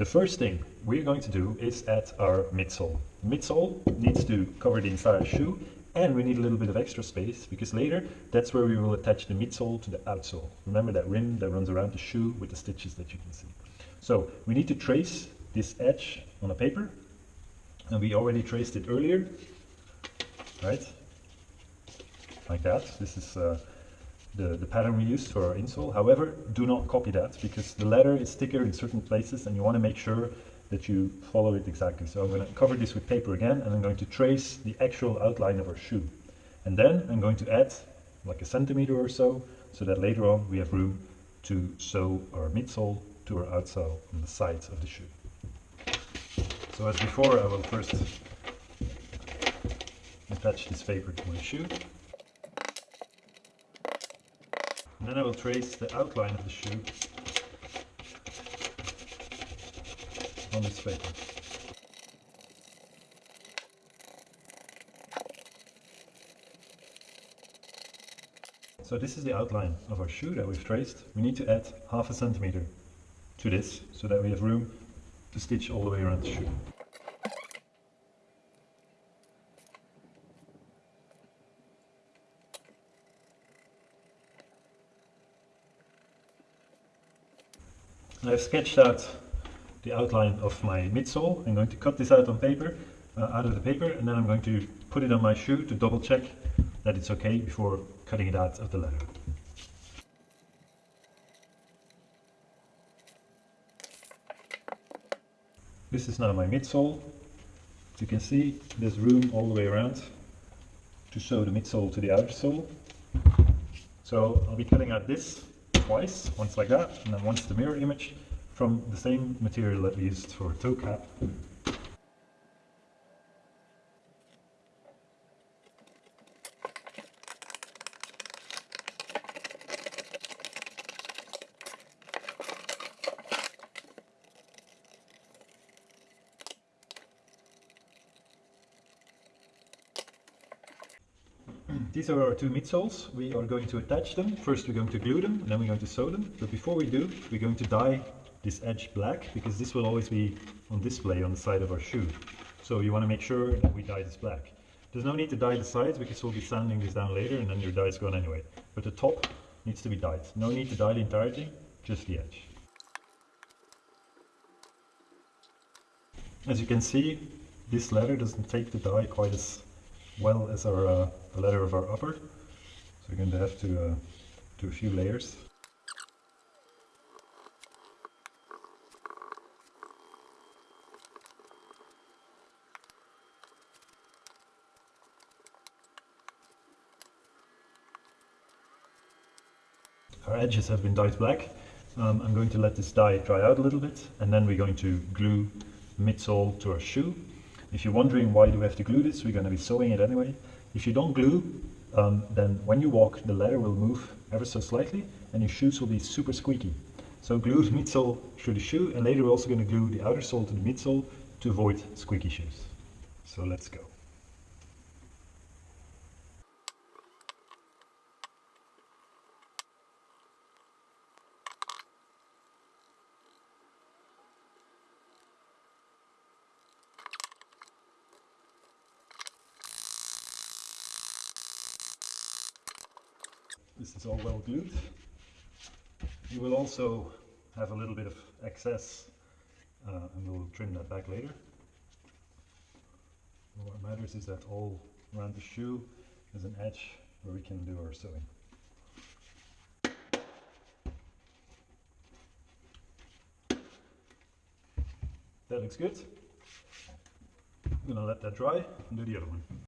The first thing we're going to do is add our midsole. Midsole needs to cover the entire shoe and we need a little bit of extra space because later that's where we will attach the midsole to the outsole. Remember that rim that runs around the shoe with the stitches that you can see. So we need to trace this edge on a paper and we already traced it earlier, right? Like that. This is uh, the, the pattern we used for our insole. However, do not copy that because the letter is thicker in certain places and you want to make sure that you follow it exactly. So I'm going to cover this with paper again and I'm going to trace the actual outline of our shoe. And then I'm going to add like a centimeter or so, so that later on we have room to sew our midsole to our outsole on the sides of the shoe. So as before, I will first attach this paper to my shoe. And then I will trace the outline of the shoe on this paper. So this is the outline of our shoe that we've traced. We need to add half a centimeter to this so that we have room to stitch all the way around the shoe. I've sketched out the outline of my midsole. I'm going to cut this out on paper, uh, out of the paper, and then I'm going to put it on my shoe to double check that it's okay before cutting it out of the leather. This is now my midsole. As you can see, there's room all the way around to sew the midsole to the outer sole. So I'll be cutting out this twice, once like that, and then once the mirror image from the same material that we used for toe cap. These are our two midsoles. We are going to attach them. First we're going to glue them, and then we're going to sew them. But before we do, we're going to dye this edge black, because this will always be on display on the side of our shoe. So you want to make sure that we dye this black. There's no need to dye the sides, because we'll be sanding this down later, and then your dye is gone anyway. But the top needs to be dyed. No need to dye the entirety, just the edge. As you can see, this leather doesn't take the dye quite as well as our uh, the leather of our upper. So we're going to have to uh, do a few layers. Our edges have been dyed black. Um, I'm going to let this dye dry out a little bit and then we're going to glue midsole to our shoe if you're wondering why do we have to glue this, we're going to be sewing it anyway. If you don't glue, um, then when you walk, the leather will move ever so slightly and your shoes will be super squeaky. So glue the midsole to the shoe and later we're also going to glue the outer sole to the midsole to avoid squeaky shoes. So let's go. This is all well glued. You will also have a little bit of excess uh, and we'll trim that back later. What matters is that all around the shoe is an edge where we can do our sewing. That looks good. I'm gonna let that dry and do the other one.